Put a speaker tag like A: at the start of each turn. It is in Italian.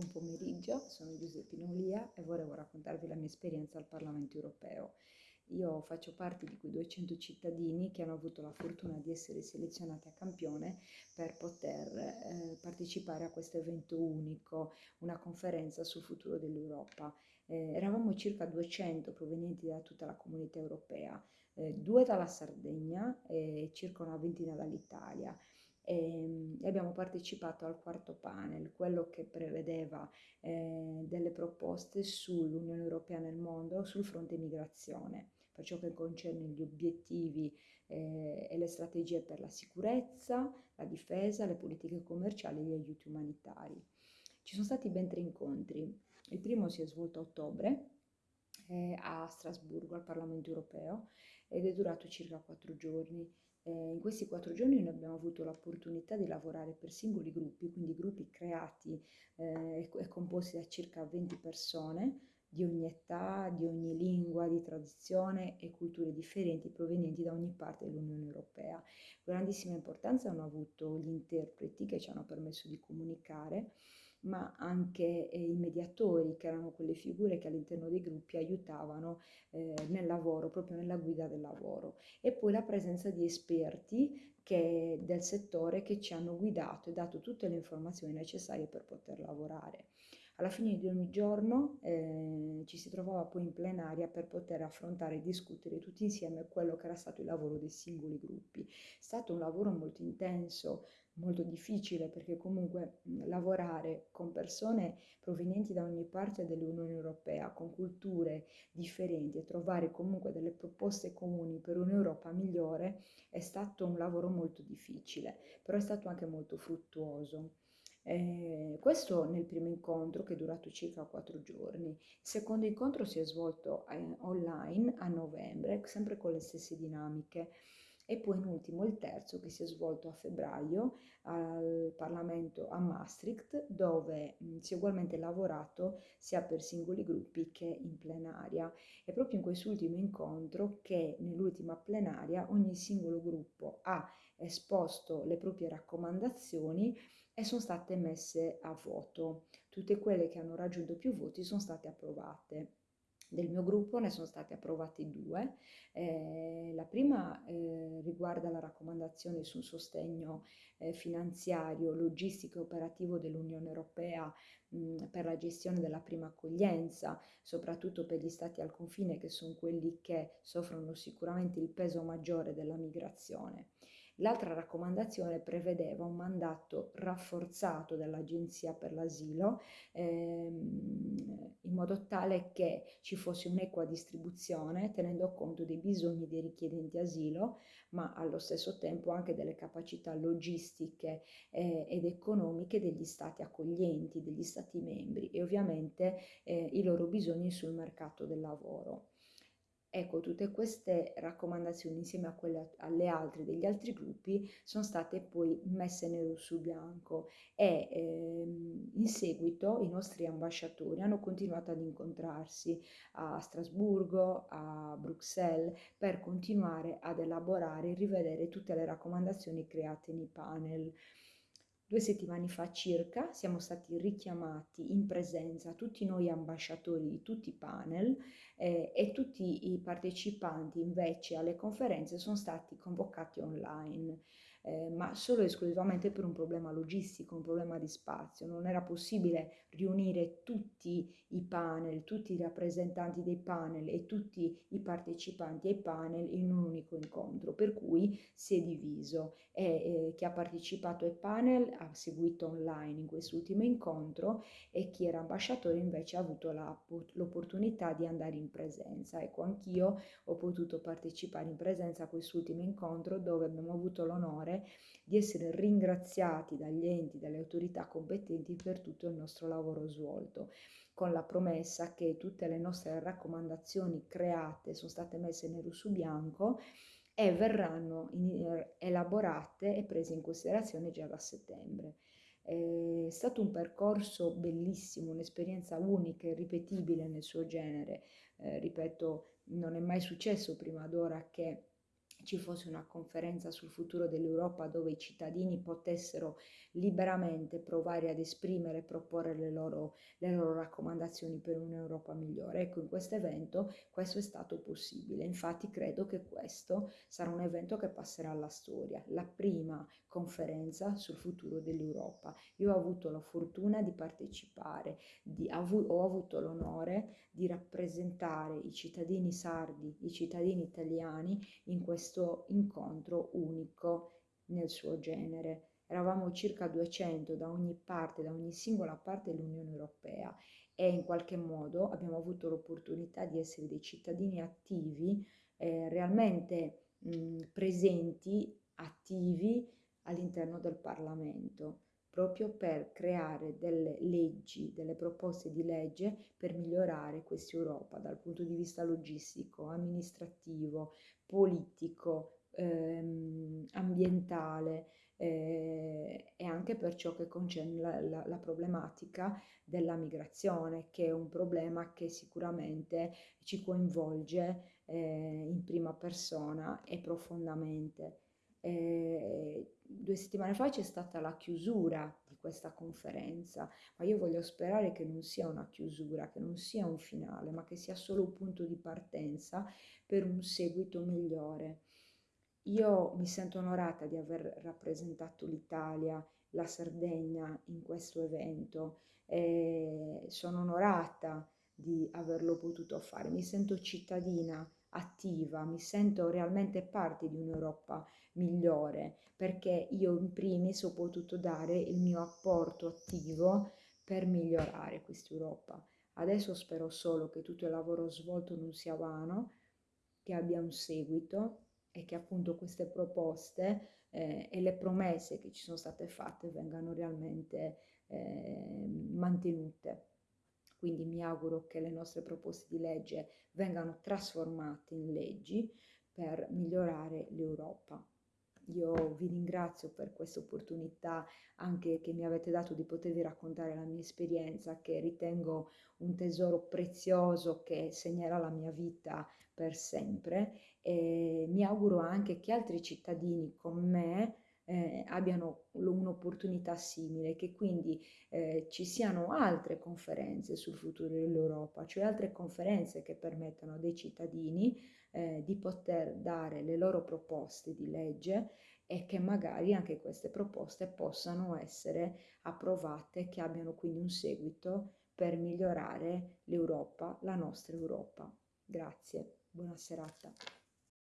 A: Buon pomeriggio, sono Giuseppina Olia e volevo raccontarvi la mia esperienza al Parlamento europeo. Io faccio parte di quei 200 cittadini che hanno avuto la fortuna di essere selezionati a campione per poter eh, partecipare a questo evento unico, una conferenza sul futuro dell'Europa. Eh, eravamo circa 200 provenienti da tutta la comunità europea, eh, due dalla Sardegna e circa una ventina dall'Italia e, abbiamo partecipato al quarto panel, quello che prevedeva eh, delle proposte sull'Unione Europea nel mondo sul fronte migrazione, per ciò che concerne gli obiettivi eh, e le strategie per la sicurezza, la difesa, le politiche commerciali e gli aiuti umanitari. Ci sono stati ben tre incontri. Il primo si è svolto a ottobre eh, a Strasburgo, al Parlamento europeo, ed è durato circa quattro giorni. In questi quattro giorni noi abbiamo avuto l'opportunità di lavorare per singoli gruppi, quindi gruppi creati eh, e composti da circa 20 persone di ogni età, di ogni lingua, di tradizione e culture differenti provenienti da ogni parte dell'Unione Europea. Grandissima importanza hanno avuto gli interpreti che ci hanno permesso di comunicare ma anche eh, i mediatori, che erano quelle figure che all'interno dei gruppi aiutavano eh, nel lavoro, proprio nella guida del lavoro. E poi la presenza di esperti che, del settore che ci hanno guidato e dato tutte le informazioni necessarie per poter lavorare. Alla fine di ogni giorno eh, ci si trovava poi in plenaria per poter affrontare e discutere tutti insieme quello che era stato il lavoro dei singoli gruppi. È stato un lavoro molto intenso, molto difficile perché comunque lavorare con persone provenienti da ogni parte dell'Unione Europea, con culture differenti e trovare comunque delle proposte comuni per un'Europa migliore è stato un lavoro molto difficile, però è stato anche molto fruttuoso. Eh, questo nel primo incontro che è durato circa quattro giorni. Il secondo incontro si è svolto eh, online a novembre, sempre con le stesse dinamiche. E poi in ultimo il terzo che si è svolto a febbraio al Parlamento a Maastricht, dove mh, si è ugualmente lavorato sia per singoli gruppi che in plenaria. È proprio in quest'ultimo incontro che nell'ultima plenaria ogni singolo gruppo ha esposto le proprie raccomandazioni e sono state messe a voto. Tutte quelle che hanno raggiunto più voti sono state approvate. Del mio gruppo ne sono state approvate due. Eh, la prima eh, riguarda la raccomandazione sul sostegno eh, finanziario, logistico e operativo dell'Unione Europea mh, per la gestione della prima accoglienza, soprattutto per gli stati al confine che sono quelli che soffrono sicuramente il peso maggiore della migrazione. L'altra raccomandazione prevedeva un mandato rafforzato dell'Agenzia per l'asilo ehm, in modo tale che ci fosse un'equa distribuzione tenendo conto dei bisogni dei richiedenti asilo, ma allo stesso tempo anche delle capacità logistiche eh, ed economiche degli stati accoglienti, degli stati membri e ovviamente eh, i loro bisogni sul mercato del lavoro. Ecco, tutte queste raccomandazioni insieme a quelle alle altre degli altri gruppi sono state poi messe nero su bianco e ehm, in seguito i nostri ambasciatori hanno continuato ad incontrarsi a Strasburgo, a Bruxelles per continuare ad elaborare e rivedere tutte le raccomandazioni create nei panel. Due settimane fa circa siamo stati richiamati in presenza tutti noi ambasciatori di tutti i panel eh, e tutti i partecipanti invece alle conferenze sono stati convocati online eh, ma solo e esclusivamente per un problema logistico, un problema di spazio. Non era possibile riunire tutti i panel, tutti i rappresentanti dei panel e tutti i partecipanti ai panel in un unico incontro, per cui si è diviso e eh, chi ha partecipato ai panel ha seguito online in quest'ultimo incontro e chi era ambasciatore invece ha avuto la, l'opportunità di andare in presenza. Ecco, anch'io ho potuto partecipare in presenza a quest'ultimo incontro dove abbiamo avuto l'onore onore di essere ringraziati dagli enti, dalle autorità competenti per tutto il nostro lavoro svolto, con la promessa che tutte le nostre raccomandazioni create sono state messe nero su bianco e verranno eh, elaborate e prese in considerazione già da settembre. È stato un percorso bellissimo, un'esperienza unica e ripetibile nel suo genere. Eh, ripeto, non è mai successo prima d'ora che ci fosse una conferenza sul futuro dell'Europa dove i cittadini potessero liberamente provare ad esprimere e proporre le loro, le loro raccomandazioni per un'Europa migliore. Ecco, in questo evento questo è stato possibile. Infatti credo che questo sarà un evento che passerà alla storia, la prima conferenza sul futuro dell'Europa. Io ho avuto la fortuna di partecipare, di, ho avuto l'onore di rappresentare i cittadini sardi, i cittadini italiani in questo incontro unico nel suo genere. Eravamo circa 200 da ogni parte, da ogni singola parte dell'Unione Europea e in qualche modo abbiamo avuto l'opportunità di essere dei cittadini attivi, eh, realmente mh, presenti, attivi all'interno del Parlamento proprio per creare delle leggi, delle proposte di legge per migliorare questa Europa dal punto di vista logistico, amministrativo, politico, ehm, ambientale eh, e anche per ciò che concerne la, la, la, problematica della migrazione, che è un problema che sicuramente ci coinvolge eh, in prima persona e profondamente. Eh, due settimane fa c'è stata la chiusura di questa conferenza, ma io voglio sperare che non sia una chiusura, che non sia un finale, ma che sia solo un punto di partenza per un seguito migliore. Io mi sento onorata di aver rappresentato l'Italia, la Sardegna in questo evento e sono onorata di averlo potuto fare. Mi sento cittadina attiva, mi sento realmente parte di un'Europa migliore perché io in primis ho potuto dare il mio apporto attivo per migliorare questa Europa. Adesso spero solo che tutto il lavoro svolto non sia vano, che abbia un seguito e che appunto queste proposte eh, e le promesse che ci sono state fatte vengano realmente eh, mantenute. Quindi mi auguro che le nostre proposte di legge vengano trasformate in leggi per migliorare l'Europa. Io vi ringrazio per questa opportunità anche che mi avete dato di potervi raccontare la mia esperienza che ritengo un tesoro prezioso che segnerà la mia vita per sempre e mi auguro anche che altri cittadini come me eh, abbiano un'opportunità simile, che quindi eh, ci siano altre conferenze sul futuro dell'Europa, cioè altre conferenze che permettano dei cittadini eh, di poter dare le loro proposte di legge e che magari anche queste proposte possano essere approvate, che abbiano quindi un seguito per migliorare l'Europa, la nostra Europa. Grazie, buona serata.